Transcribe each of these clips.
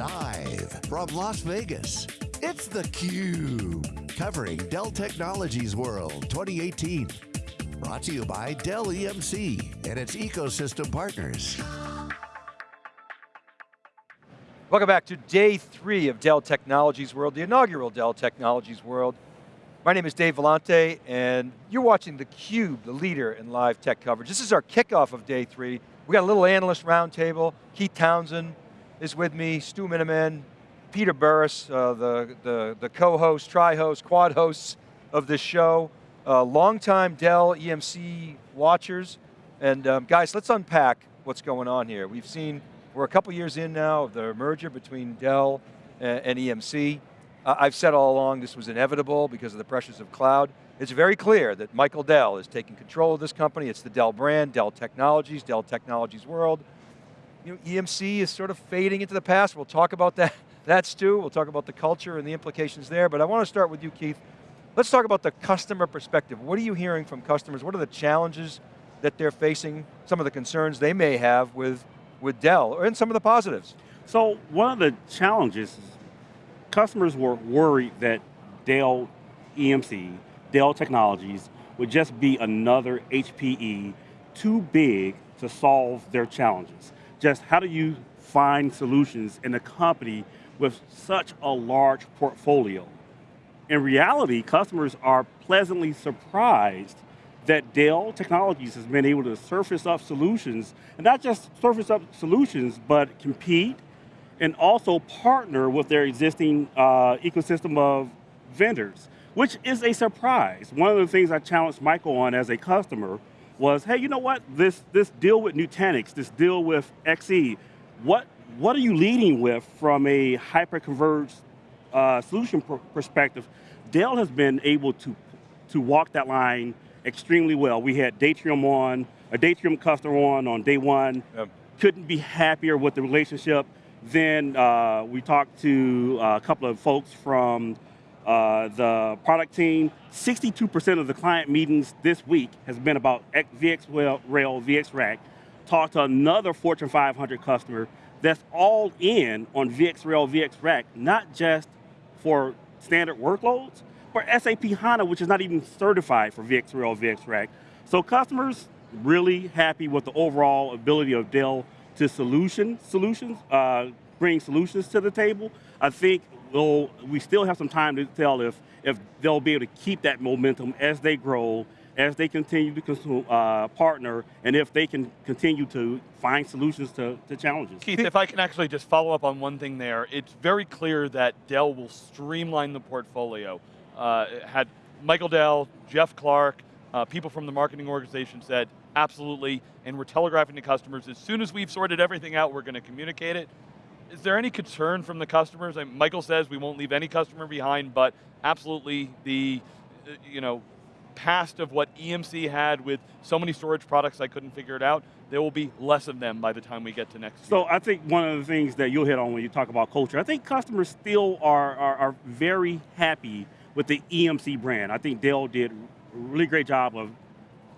Live from Las Vegas, it's theCUBE. Covering Dell Technologies World 2018. Brought to you by Dell EMC and its ecosystem partners. Welcome back to day three of Dell Technologies World, the inaugural Dell Technologies World. My name is Dave Vellante, and you're watching theCUBE, the leader in live tech coverage. This is our kickoff of day three. We got a little analyst roundtable. Keith Townsend is with me, Stu Miniman, Peter Burris, uh, the, the, the co-host, tri-host, quad hosts of this show. Uh, longtime Dell EMC watchers. And um, guys, let's unpack what's going on here. We've seen, we're a couple years in now of the merger between Dell and, and EMC. Uh, I've said all along this was inevitable because of the pressures of cloud. It's very clear that Michael Dell is taking control of this company. It's the Dell brand, Dell Technologies, Dell Technologies World. You know, EMC is sort of fading into the past. We'll talk about that, that Stu. We'll talk about the culture and the implications there, but I want to start with you, Keith. Let's talk about the customer perspective. What are you hearing from customers? What are the challenges that they're facing, some of the concerns they may have with, with Dell, and some of the positives? So one of the challenges customers were worried that Dell EMC, Dell Technologies, would just be another HPE too big to solve their challenges. Just how do you find solutions in a company with such a large portfolio? In reality, customers are pleasantly surprised that Dell Technologies has been able to surface up solutions, and not just surface up solutions, but compete and also partner with their existing uh, ecosystem of vendors, which is a surprise. One of the things I challenged Michael on as a customer was, hey, you know what, this, this deal with Nutanix, this deal with XC, what, what are you leading with from a hyper-converged uh, solution pr perspective? Dell has been able to, to walk that line extremely well. We had Datrium on, a Datrium customer on on day one, yep. couldn't be happier with the relationship. Then uh, we talked to a couple of folks from uh, the product team. 62% of the client meetings this week has been about VxRail, VxRack. Talked to another Fortune 500 customer that's all in on VxRail, VxRack, not just for standard workloads, but SAP HANA, which is not even certified for VxRail, VxRack. So customers really happy with the overall ability of Dell to solution solutions, uh, bring solutions to the table. I think we'll, we still have some time to tell if, if they'll be able to keep that momentum as they grow, as they continue to consume, uh, partner, and if they can continue to find solutions to, to challenges. Keith, if I can actually just follow up on one thing there, it's very clear that Dell will streamline the portfolio. Uh, had Michael Dell, Jeff Clarke, uh, people from the marketing organization said, absolutely, and we're telegraphing to customers, as soon as we've sorted everything out, we're going to communicate it. Is there any concern from the customers? I mean, Michael says we won't leave any customer behind, but absolutely the, uh, you know, past of what EMC had with so many storage products I couldn't figure it out, there will be less of them by the time we get to next so year. So I think one of the things that you'll hit on when you talk about culture, I think customers still are, are, are very happy with the EMC brand. I think Dell did a really great job of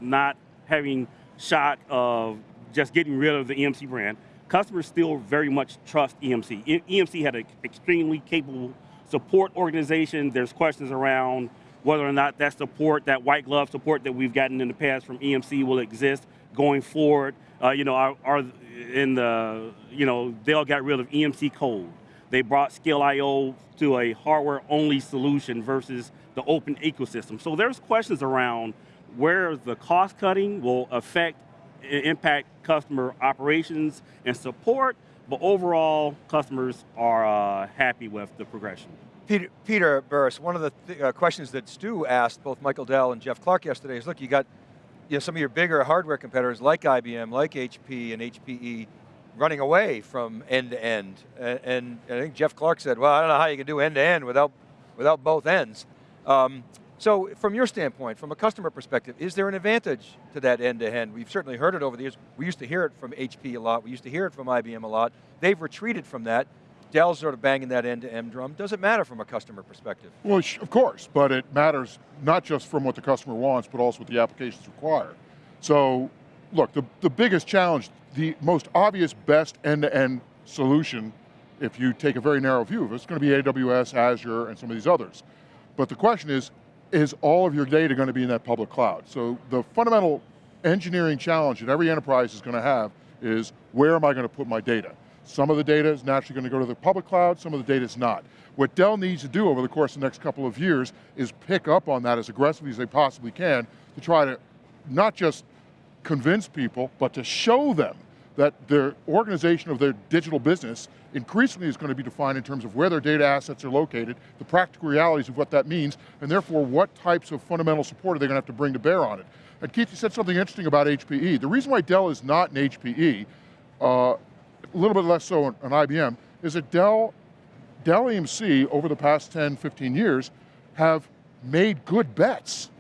not having shock of just getting rid of the EMC brand, customers still very much trust EMC. EMC had an extremely capable support organization. There's questions around whether or not that support, that white glove support that we've gotten in the past from EMC will exist going forward. Uh, you know, our, in the, you know, they all got rid of EMC code. They brought ScaleIO to a hardware-only solution versus the open ecosystem. So there's questions around where the cost cutting will affect impact customer operations and support, but overall customers are uh, happy with the progression. Peter, Peter Burris, one of the th uh, questions that Stu asked both Michael Dell and Jeff Clarke yesterday is, look, you got you know, some of your bigger hardware competitors like IBM, like HP and HPE, running away from end to end. And, and, I think Jeff Clarke said, well, I don't know how you can do end to end without, without both ends. Um, so from your standpoint, from a customer perspective, is there an advantage to that end-to-end? We've certainly heard it over the years. We used to hear it from HP a lot. We used to hear it from IBM a lot. They've retreated from that. Dell's sort of banging that end-to-end drum. Does it matter from a customer perspective? Well, of course, but it matters not just from what the customer wants, but also what the applications require. So, look, the, the biggest challenge, the most obvious best end-to-end -end solution if you take a very narrow view of it, it's going to be AWS, Azure, and some of these others. But the question is, is all of your data going to be in that public cloud? So the fundamental engineering challenge that every enterprise is going to have is, where am I going to put my data? Some of the data is naturally going to go to the public cloud, some of the data is not. What Dell needs to do over the course of the next couple of years is pick up on that as aggressively as they possibly can to try to not just convince people, but to show them that their organization of their digital business increasingly is going to be defined in terms of where their data assets are located, the practical realities of what that means, and therefore what types of fundamental support are they going to have to bring to bear on it. And Keith, you said something interesting about HPE. The reason why Dell is not an HPE, uh, a little bit less so on IBM, is that Dell, Dell EMC over the past 10, 15 years have made good bets.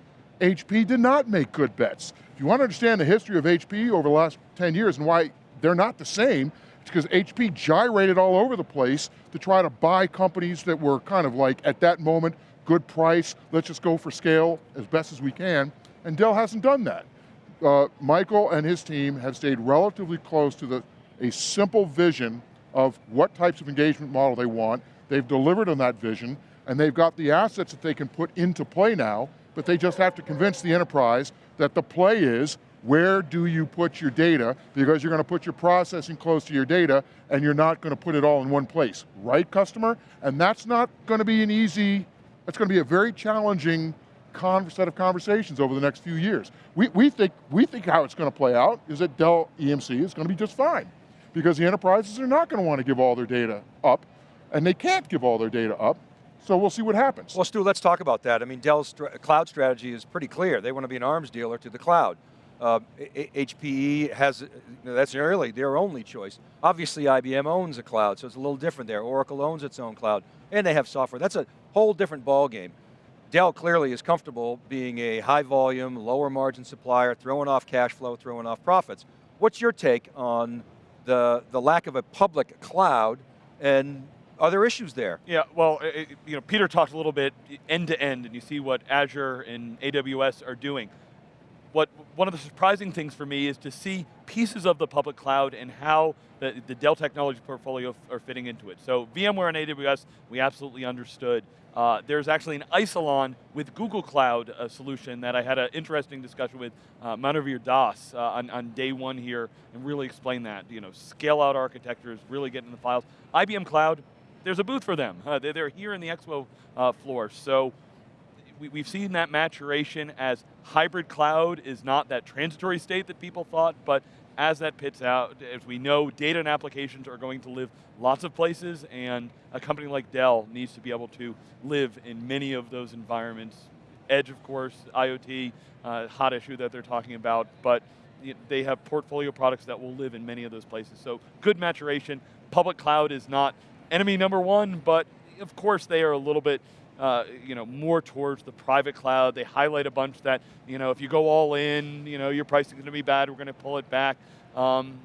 HP did not make good bets. If you want to understand the history of HP over the last 10 years and why they're not the same, it's because HP gyrated all over the place to try to buy companies that were kind of like, at that moment, good price, let's just go for scale as best as we can, and Dell hasn't done that. Uh, Michael and his team have stayed relatively close to the, a simple vision of what types of engagement model they want. They've delivered on that vision, and they've got the assets that they can put into play now, but they just have to convince the enterprise that the play is where do you put your data? Because you're going to put your processing close to your data and you're not going to put it all in one place. Right, customer? And that's not going to be an easy, that's going to be a very challenging set of conversations over the next few years. We, we, think, we think how it's going to play out is that Dell EMC is going to be just fine because the enterprises are not going to want to give all their data up and they can't give all their data up so we'll see what happens. Well, Stu, let's talk about that. I mean, Dell's cloud strategy is pretty clear. They want to be an arms dealer to the cloud. Uh, HPE has, that's really their only choice. Obviously IBM owns a cloud, so it's a little different there. Oracle owns its own cloud, and they have software. That's a whole different ball game. Dell clearly is comfortable being a high volume, lower margin supplier, throwing off cash flow, throwing off profits. What's your take on the, the lack of a public cloud and are there issues there? Yeah, well, it, you know, Peter talked a little bit end to end, and you see what Azure and AWS are doing what one of the surprising things for me is to see pieces of the public cloud and how the, the Dell technology portfolio are fitting into it. So VMware and AWS, we absolutely understood. Uh, there's actually an Isilon with Google Cloud uh, solution that I had an interesting discussion with uh, Manuvir Das uh, on, on, day one here and really explain that. You know, scale out architectures, really getting the files. IBM Cloud, there's a booth for them. Uh, they're, they're, here in the expo uh, floor. So we, have seen that maturation as hybrid cloud is not that transitory state that people thought, but as that pits out, as we know, data and applications are going to live lots of places, and a company like Dell needs to be able to live in many of those environments. Edge, of course, IoT, uh, hot issue that they're talking about, but they have portfolio products that will live in many of those places. So good maturation. Public cloud is not enemy number one, but of course they are a little bit uh, you know, more towards the private cloud. They highlight a bunch that, you know, if you go all in, you know, your pricing is going to be bad, we're going to pull it back. Um,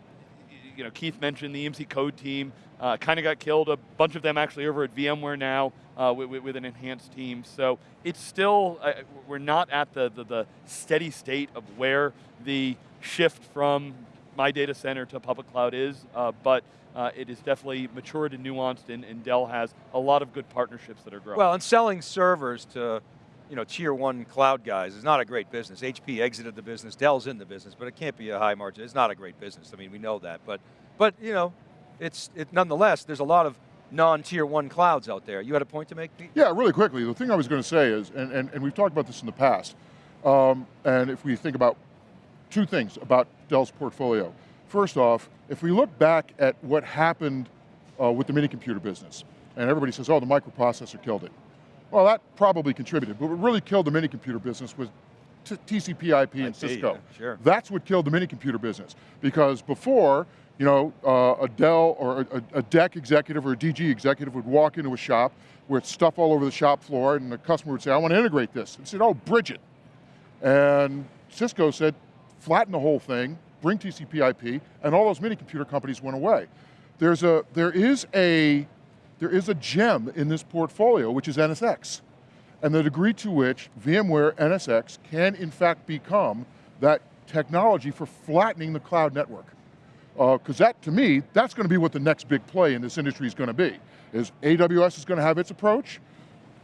you know, Keith mentioned the EMC code team, uh, kind of got killed. A bunch of them actually over at VMware now uh, with, with, an enhanced team. So it's still, uh, we're not at the, the, the, steady state of where the shift from my data center to public cloud is, uh, but uh, it is definitely matured and nuanced, and, and, Dell has a lot of good partnerships that are growing. Well, and selling servers to you know, tier one cloud guys is not a great business. HP exited the business, Dell's in the business, but it can't be a high margin. It's not a great business. I mean, we know that, but, but you know, it's, it, nonetheless, there's a lot of non-tier one clouds out there. You had a point to make, Pete? Yeah, really quickly. The thing I was going to say is, and, and, and we've talked about this in the past, um, and if we think about two things about Dell's portfolio. First off, if we look back at what happened uh, with the mini computer business, and everybody says, oh, the microprocessor killed it. Well, that probably contributed, but what really killed the mini computer business was TCP IP and Cisco. Yeah, sure. That's what killed the mini computer business. Because before, you know, uh, a Dell or a, a, DEC executive or a DG executive would walk into a shop with stuff all over the shop floor and the customer would say, I want to integrate this. And said, oh, bridge it. And Cisco said, flatten the whole thing, bring TCP IP, and all those mini computer companies went away. There's a, there is a, there is a gem in this portfolio, which is NSX. And the degree to which VMware NSX can in fact become that technology for flattening the cloud network. Uh, because that, to me, that's going to be what the next big play in this industry is going to be. Is AWS is going to have its approach,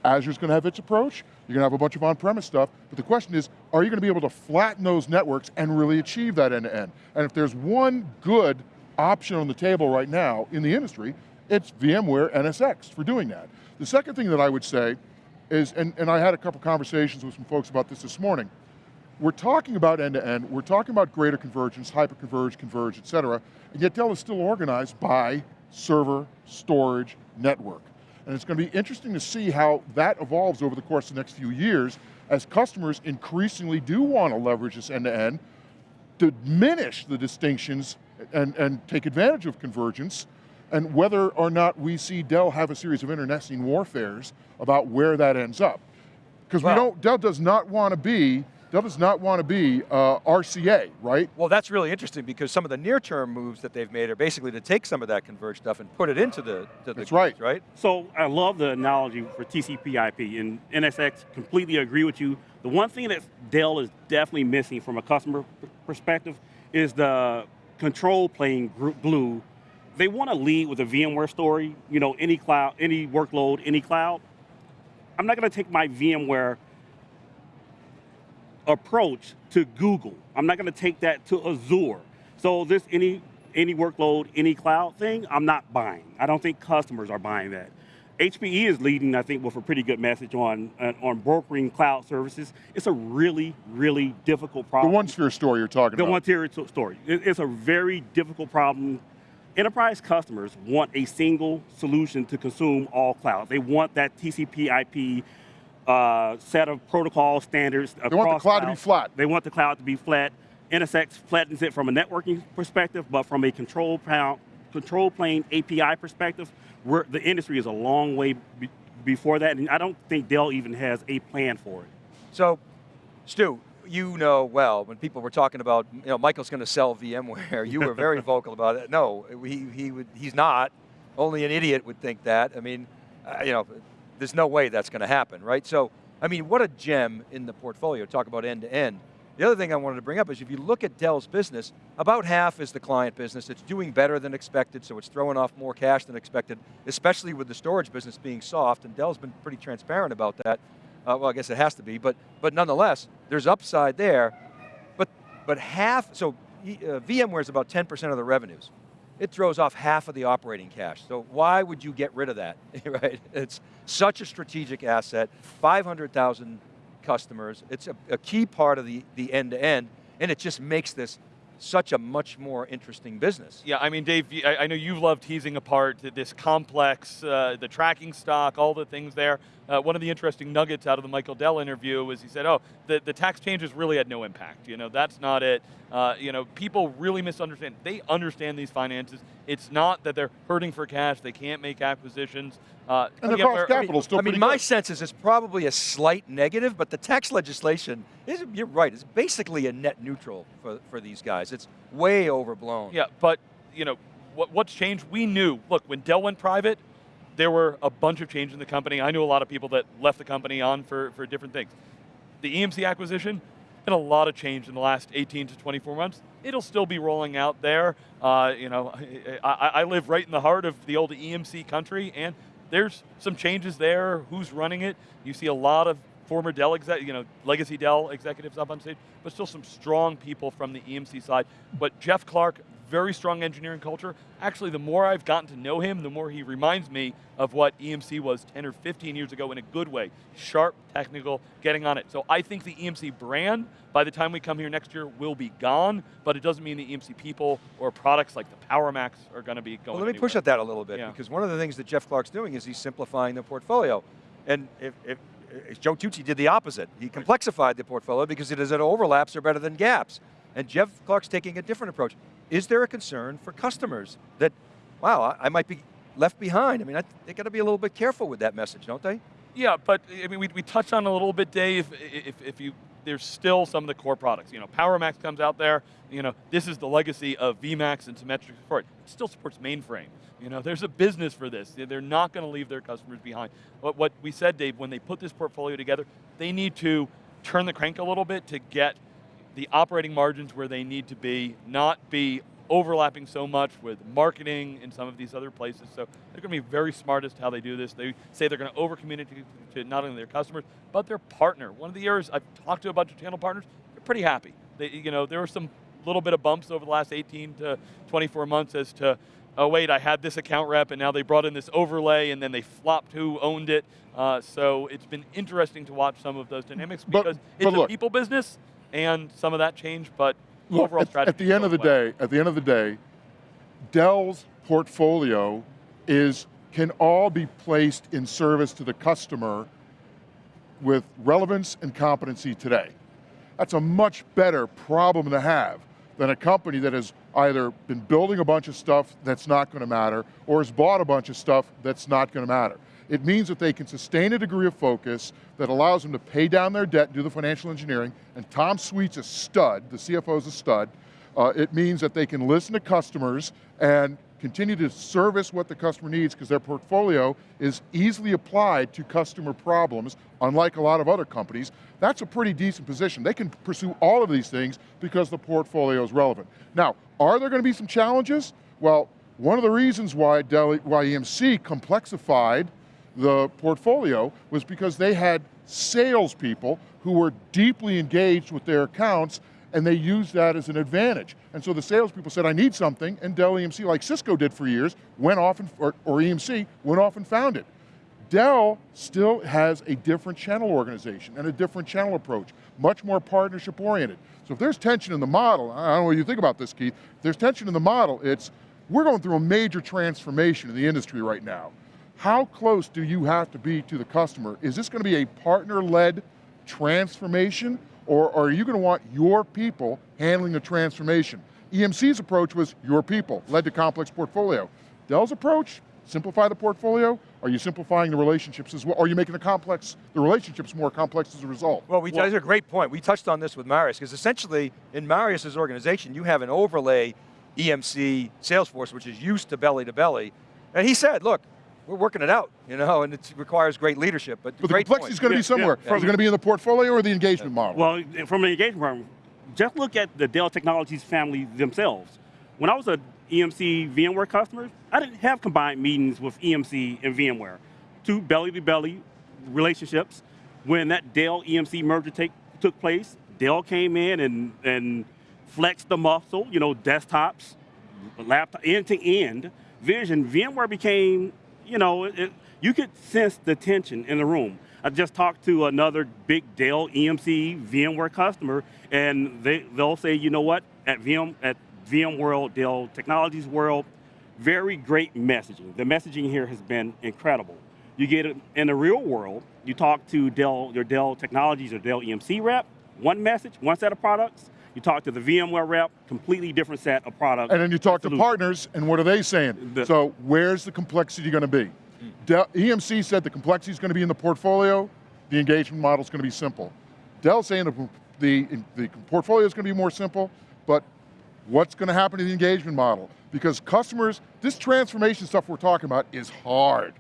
Azure's going to have its approach, you're going to have a bunch of on-premise stuff, but the question is, are you going to be able to flatten those networks and really achieve that end-to-end? -end? And if there's one good option on the table right now in the industry, it's VMware NSX for doing that. The second thing that I would say is, and, and I had a couple conversations with some folks about this this morning, we're talking about end-to-end, -end, we're talking about greater convergence, hyper-converge, converge, et cetera, and yet Dell is still organized by server, storage, network. And it's going to be interesting to see how that evolves over the course of the next few years as customers increasingly do want to leverage this end-to-end, -to diminish the distinctions and, and take advantage of convergence, and whether or not we see Dell have a series of internecine warfares about where that ends up. Because well, we don't, Dell does not want to be does not want to be uh, RCA, right? Well, that's really interesting because some of the near-term moves that they've made are basically to take some of that converged stuff and put it into the, to that's the right. right? So I love the analogy for TCP IP, and NSX completely agree with you. The one thing that Dell is definitely missing from a customer perspective is the control plane glue. They want to lead with a VMware story, you know, any cloud, any workload, any cloud. I'm not going to take my VMware approach to Google. I'm not going to take that to Azure. So this any any workload, any cloud thing, I'm not buying. I don't think customers are buying that. HPE is leading, I think, with a pretty good message on on brokering cloud services. It's a really, really difficult problem. The OneSphere story you're talking the about. The OneSphere story. It's a very difficult problem. Enterprise customers want a single solution to consume all clouds. They want that TCP IP uh, set of protocol standards They want the cloud to be flat. They want the cloud to be flat. NSX flattens it from a networking perspective, but from a control, control plane API perspective, the industry is a long way be before that, and I don't think Dell even has a plan for it. So, Stu, you know well, when people were talking about, you know, Michael's going to sell VMware, you were very vocal about it. No, he, he would, he's not. Only an idiot would think that. I mean, uh, you know, there's no way that's going to happen, right? So, I mean, what a gem in the portfolio, talk about end to end. The other thing I wanted to bring up is if you look at Dell's business, about half is the client business. It's doing better than expected, so it's throwing off more cash than expected, especially with the storage business being soft, and Dell's been pretty transparent about that. Uh, well, I guess it has to be, but, but nonetheless, there's upside there. But, but half, so uh, VMware is about 10% of the revenues it throws off half of the operating cash. So why would you get rid of that, right? It's such a strategic asset, 500,000 customers. It's a, a, key part of the, the end-to-end, and it just makes this such a much more interesting business. Yeah, I mean, Dave, I know you love teasing apart this complex, uh, the tracking stock, all the things there. Uh, one of the interesting nuggets out of the Michael Dell interview was he said, oh, the, the tax changes really had no impact. You know, that's not it. Uh, you know, people really misunderstand. They understand these finances. It's not that they're hurting for cash, they can't make acquisitions. Uh, and the cost capital I mean, still I mean, my good. sense is it's probably a slight negative, but the tax legislation, is, you're right, it's basically a net neutral for, for these guys. It's way overblown. Yeah, but, you know, what, what's changed? We knew, look, when Dell went private, there were a bunch of change in the company. I knew a lot of people that left the company on for, for different things. The EMC acquisition, and a lot of change in the last 18 to 24 months. It'll still be rolling out there. Uh, you know, I, I, live right in the heart of the old EMC country, and there's some changes there. Who's running it? You see a lot of former Dell, exec, you know, legacy Dell executives up on stage, but still some strong people from the EMC side. But Jeff Clarke, very strong engineering culture. Actually, the more I've gotten to know him, the more he reminds me of what EMC was 10 or 15 years ago in a good way. Sharp, technical, getting on it. So I think the EMC brand, by the time we come here next year, will be gone, but it doesn't mean the EMC people or products like the PowerMax are going to be going Well, let me anywhere. push at that a little bit, yeah. because one of the things that Jeff Clarke's doing is he's simplifying the portfolio. And if, if Joe Tucci did the opposite. He complexified the portfolio because it is that overlaps are better than gaps. And Jeff Clarke's taking a different approach is there a concern for customers that, wow, I, might be left behind? I mean, I, they got to be a little bit careful with that message, don't they? Yeah, but I mean, we, we touched on a little bit, Dave. If, if you there's still some of the core products. You know, PowerMax comes out there. You know, this is the legacy of VMAX and Symmetrix support. It still supports mainframe. You know, there's a business for this. They're not going to leave their customers behind. What, what we said, Dave, when they put this portfolio together, they need to turn the crank a little bit to get the operating margins where they need to be, not be overlapping so much with marketing in some of these other places. So they're going to be very smart as to how they do this. They say they're going to over communicate to not only their customers, but their partner. One of the areas I've talked to a bunch of channel partners, they're pretty happy. They, you know, there were some little bit of bumps over the last 18 to 24 months as to oh wait, I had this account rep and now they brought in this overlay and then they flopped who owned it. Uh, so it's been interesting to watch some of those dynamics because but, it's look, a people business and some of that change, but look, overall at, strategy. At the end of the day, at the end of the day, Dell's portfolio is can all be placed in service to the customer with relevance and competency today. That's a much better problem to have than a company that has either been building a bunch of stuff that's not going to matter or has bought a bunch of stuff that's not going to matter. It means that they can sustain a degree of focus that allows them to pay down their debt and do the financial engineering, and Tom Sweet's a stud, the CFO's a stud. Uh, it means that they can listen to customers and continue to service what the customer needs because their portfolio is easily applied to customer problems, unlike a lot of other companies. That's a pretty decent position. They can pursue all of these things because the portfolio is relevant. Now, are there going to be some challenges? Well, one of the reasons why, Dell, why EMC complexified the portfolio was because they had salespeople who were deeply engaged with their accounts and they used that as an advantage. And so the salespeople said, I need something, and Dell EMC, like Cisco did for years, went off, and, or, or EMC, went off and found it. Dell still has a different channel organization and a different channel approach, much more partnership oriented. So if there's tension in the model, I don't know what you think about this, Keith, if there's tension in the model, it's, we're going through a major transformation in the industry right now. How close do you have to be to the customer? Is this going to be a partner-led transformation, or are you going to want your people handling the transformation? EMC's approach was your people, led to complex portfolio. Dell's approach, simplify the portfolio, are you simplifying the relationships as well? Or are you making the complex, the relationships more complex as a result? Well, we, well, that's a great point. We touched on this with Marius, because essentially, in Marius's organization, you have an overlay EMC Salesforce, which is used to belly to belly, and he said, look, we're working it out, you know, and it requires great leadership. But, but the complexity is going to be somewhere. Yeah, yeah. Is it going to be in the portfolio or the engagement yeah. model? Well, from an engagement model, just look at the Dell Technologies family themselves. When I was a EMC VMware customer, I didn't have combined meetings with EMC and VMware. Two belly-to-belly relationships. When that Dell EMC merger take, took place, Dell came in and, and flexed the muscle, you know, desktops, laptop, end-to-end vision. VMware became you know, it, you could sense the tension in the room. I just talked to another big Dell EMC VMware customer, and they, they'll say, you know what, at, VM, at VMworld, Dell Technologies World, very great messaging. The messaging here has been incredible. You get it in the real world, you talk to Dell, your Dell Technologies or Dell EMC rep, one message, one set of products, you talk to the VMware rep, completely different set of products. And then you talk to partners, and what are they saying? The, so where's the complexity going to be? Dell, EMC said the complexity is going to be in the portfolio, the engagement model is going to be simple. Dell's saying the, the, the portfolio is going to be more simple, but what's going to happen to the engagement model? Because customers, this transformation stuff we're talking about is hard.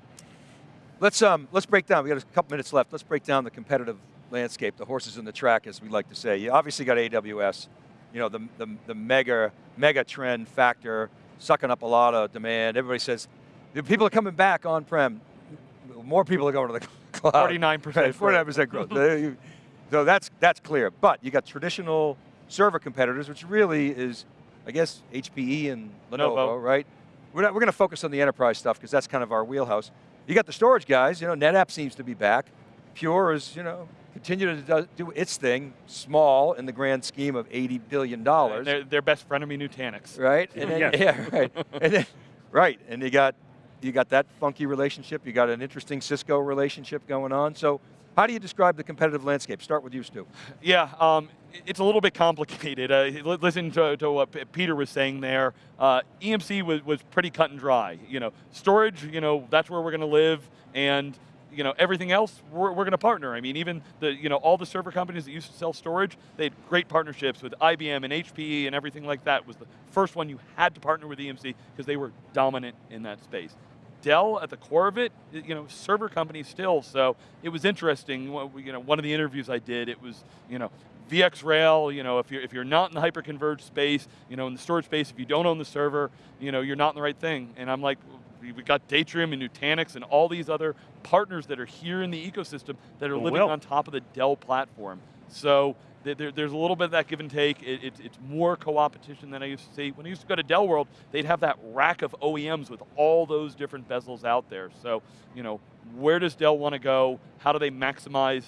Let's, um, let's break down, we got a couple minutes left, let's break down the competitive landscape, the horses in the track, as we like to say. You obviously got AWS, you know, the, the, the mega, mega trend factor, sucking up a lot of demand. Everybody says, the people are coming back on-prem. More people are going to the cloud. 49% 49% growth. so that's, that's clear. But you got traditional server competitors, which really is, I guess, HPE and Lenovo, Lenovo. right? We're, not, we're going to focus on the enterprise stuff because that's kind of our wheelhouse. You got the storage guys, you know, NetApp seems to be back. Pure is, you know, continue to do its thing, small in the grand scheme of $80 billion. They're, they're best frenemy Nutanix. Right? And then, yes. Yeah, right. and then, right, and you got, you got that funky relationship, you got an interesting Cisco relationship going on. So how do you describe the competitive landscape? Start with you, Stu. Yeah, um, it's a little bit complicated. Uh, listen to, to, what Peter was saying there. Uh, EMC was, was pretty cut and dry. You know, storage, you know, that's where we're going to live, and you know, everything else, we're, we're going to partner. I mean, even the, you know, all the server companies that used to sell storage, they had great partnerships with IBM and HPE and everything like that. Was the first one you had to partner with EMC because they were dominant in that space. Dell at the core of it, you know, server company still, so it was interesting, you know, one of the interviews I did, it was, you know, VxRail, you know, if you're, if you're not in the hyperconverged space, you know, in the storage space, if you don't own the server, you know, you're not in the right thing. And I'm like, we've got Datrium and Nutanix and all these other partners that are here in the ecosystem that are living Well- on top of the Dell platform. So there, there's a little bit of that give and take. It, it, it's more co-opetition than I used to see. When I used to go to Dell World, they'd have that rack of OEMs with all those different bezels out there. So, you know, where does Dell want to go? How do they maximize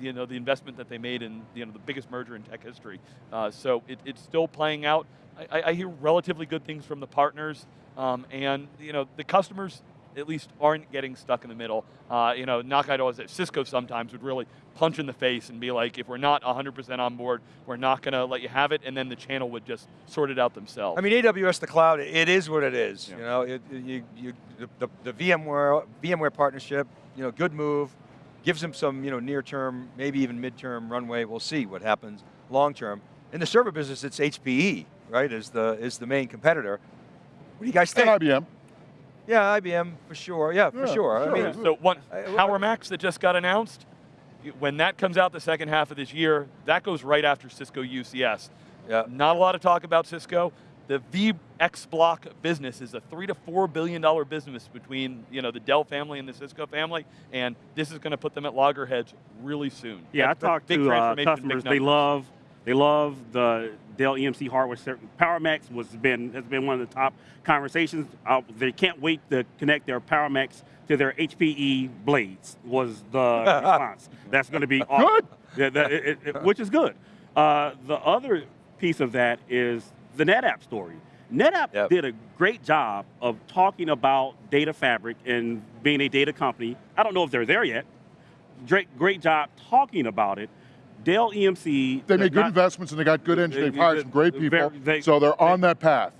you know, the investment that they made in you know, the biggest merger in tech history? Uh, so it, it's still playing out. I, I- hear relatively good things from the partners, um, and you know, the customers at least aren't getting stuck in the middle. Uh, you know, knock on doors. Cisco sometimes would really punch in the face and be like, if we're not 100% on board, we're not going to let you have it, and then the channel would just sort it out themselves. I mean, AWS the cloud, it is what it is. Yeah. You know, it, you, you, the, the, the VMware VMware partnership, you know, good move, gives them some, you know, near term, maybe even midterm runway. We'll see what happens long term. In the server business, it's HPE, right? Is the is the main competitor. What do you guys think? And IBM. Yeah, IBM for sure. Yeah, for Yeah, sure. I mean, Yeah, so one, I- Power Max that just got announced, when that comes out the second half of this year, that goes right after Cisco UCS. yeah. Not a lot of talk about Cisco. The VxBlock business is a three to four billion dollar business between you know the Dell family and the Cisco family, and this is going to put them at loggerheads really soon. Yeah, I That's a talked to uh, customers. They love they love the Dell EMC hardware. PowerMax was been has been one of the top conversations. Uh, they can't wait to connect their PowerMax to their HPE blades. Was the response? That's going to be awesome. Good. Yeah, that- it- it- which is good. Uh, the other piece of that is the NetApp story. NetApp Yep. did a great job of talking about data fabric and being a data company. I don't know if they're there yet. Great, great job talking about it. Dell EMC. They made good not- investments and they got good engineers. They've they- hired some great they- people. they- so they're on that path.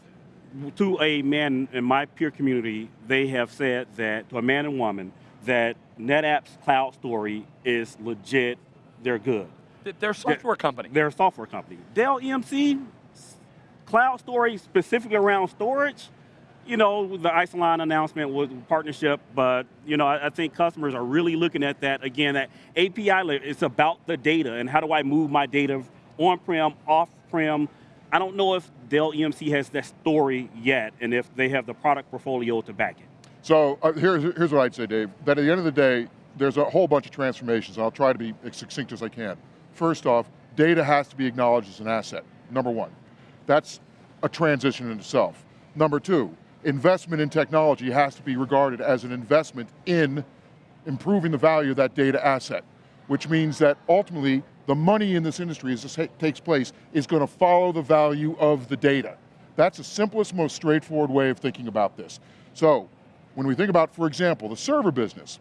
to a man in my peer community, they have said that to a man and woman that NetApp's cloud story is legit. They're good. Th- They're a software company. They're a software company. Dell EMC cloud story specifically around storage. You know, the Isilon announcement was partnership, but you know, I, I think customers are really looking at that again. That API it's about the data and how do I move my data on-prem, off-prem. I don't know if Dell EMC has that story yet, and if they have the product portfolio to back it. So uh, here's, here's what I'd say, Dave. That at the end of the day, there's a whole bunch of transformations. I'll try to be as succinct as I can. First off, data has to be acknowledged as an asset, number one. That's a transition in itself. Number two, investment in technology has to be regarded as an investment in improving the value of that data asset, which means that ultimately the money in this industry as this takes place is going to follow the value of the data. That's the simplest, most straightforward way of thinking about this. So, when we think about, for example, the server business,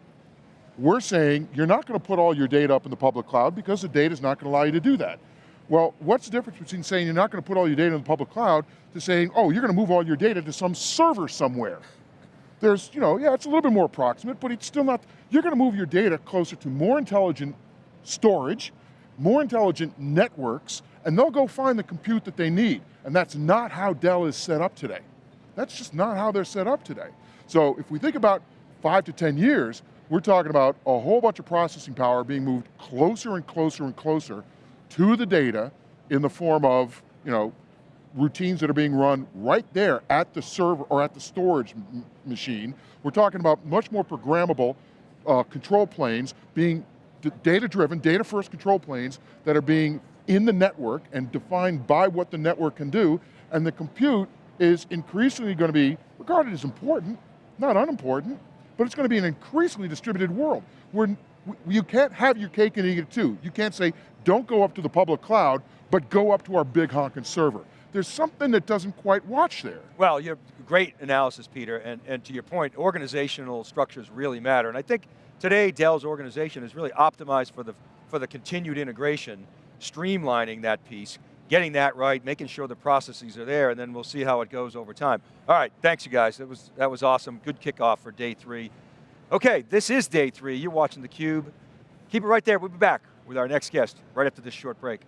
we're saying you're not going to put all your data up in the public cloud because the data is not going to allow you to do that. Well, what's the difference between saying you're not going to put all your data in the public cloud to saying, oh, you're going to move all your data to some server somewhere? There's, you know, yeah, it's a little bit more approximate, but it's still not, you're going to move your data closer to more intelligent storage, more intelligent networks, and they'll go find the compute that they need. And that's not how Dell is set up today. That's just not how they're set up today. So if we think about five to 10 years, we're talking about a whole bunch of processing power being moved closer and closer and closer to the data in the form of, you know, routines that are being run right there at the server or at the storage machine. We're talking about much more programmable uh, control planes being data-driven, data-first control planes that are being in the network and defined by what the network can do, and the compute is increasingly going to be regarded as important, not unimportant, but it's going to be an increasingly distributed world where n- w- you can't have your cake and eat it too. You can't say, don't go up to the public cloud, but go up to our big honking server. There's something that doesn't quite watch there. Well, you great analysis, Peter, and, and to your point, organizational structures really matter. And I think today Dell's organization is really optimized for the, for the continued integration, streamlining that piece, getting that right, making sure the processes are there, and then we'll see how it goes over time. All right, thanks you guys, that was, that was awesome. Good kickoff for day three. Okay, this is day three, you're watching theCUBE. Keep it right there, we'll be back with our next guest right after this short break.